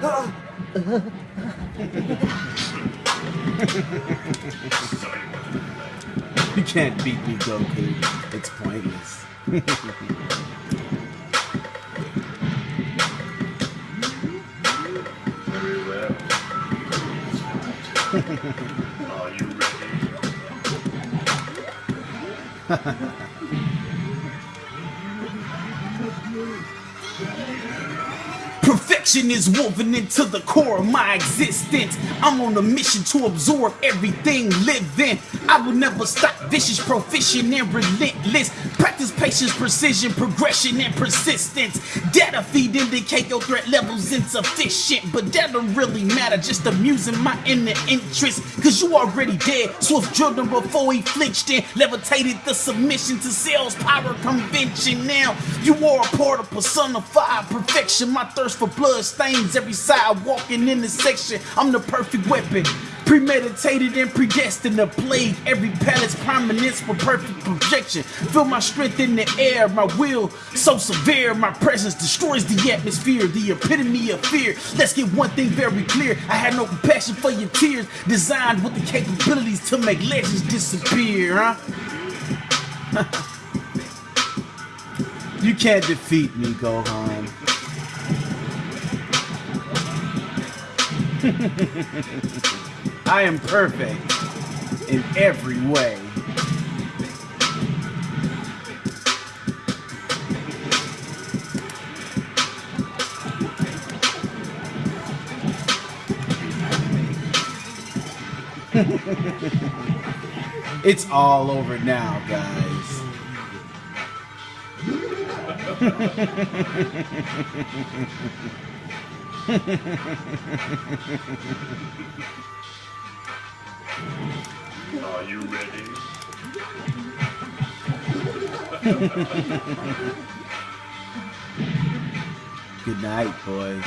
you can't beat me, Goku. It's pointless. Very well. Are you ready? Perfection is woven into the core of my existence. I'm on a mission to absorb everything living. I will never stop, vicious, proficient, and relentless. Practice precision, progression, and persistence. Data feed indicate your threat level's insufficient, but that don't really matter. Just amusing my inner interest. Cause you already dead. Swift drilled him before he flinched and levitated the submission to sales power convention. Now you are a part of personified perfection. My thirst for blood stains every side walking in the section. I'm the perfect weapon. Premeditated and predestined to plague every palace prominence for perfect projection. Feel my strength in the air, my will so severe. My presence destroys the atmosphere, the epitome of fear. Let's get one thing very clear. I had no compassion for your tears, designed with the capabilities to make legends disappear, huh? you can't defeat me, Gohan. I am perfect in every way. it's all over now, guys. Are you ready? Good night, boys.